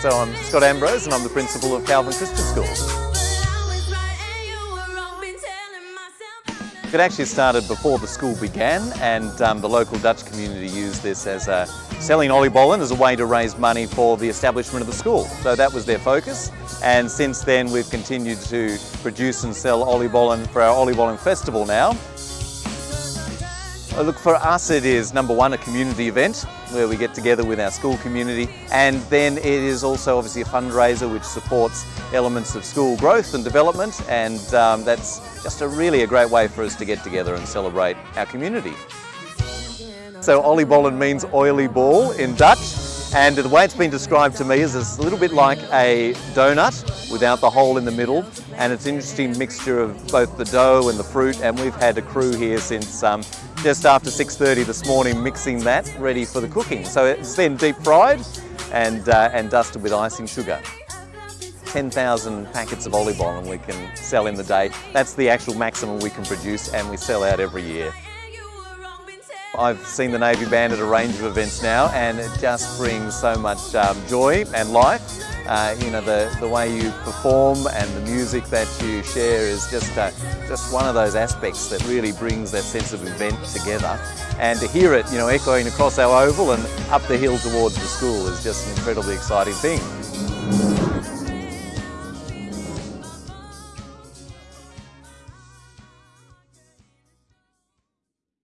So I'm Scott Ambrose and I'm the principal of Calvin Christian School. It actually started before the school began and um, the local Dutch community used this as a, selling oliebollen as a way to raise money for the establishment of the school. So that was their focus and since then we've continued to produce and sell oliebollen for our oliebollen festival now. Look, for us it is number one, a community event where we get together with our school community. And then it is also obviously a fundraiser which supports elements of school growth and development. And um, that's just a really a great way for us to get together and celebrate our community. So oliebollen means oily ball in Dutch. And the way it's been described to me is it's a little bit like a donut without the hole in the middle. And it's an interesting mixture of both the dough and the fruit. And we've had a crew here since um, just after 6.30 this morning mixing that ready for the cooking. So it's then deep fried and, uh, and dusted with icing sugar. 10,000 packets of oliebollen we can sell in the day. That's the actual maximum we can produce and we sell out every year. I've seen the Navy Band at a range of events now and it just brings so much um, joy and life. Uh, you know, the, the way you perform and the music that you share is just, uh, just one of those aspects that really brings that sense of event together. And to hear it, you know, echoing across our oval and up the hill towards the school is just an incredibly exciting thing.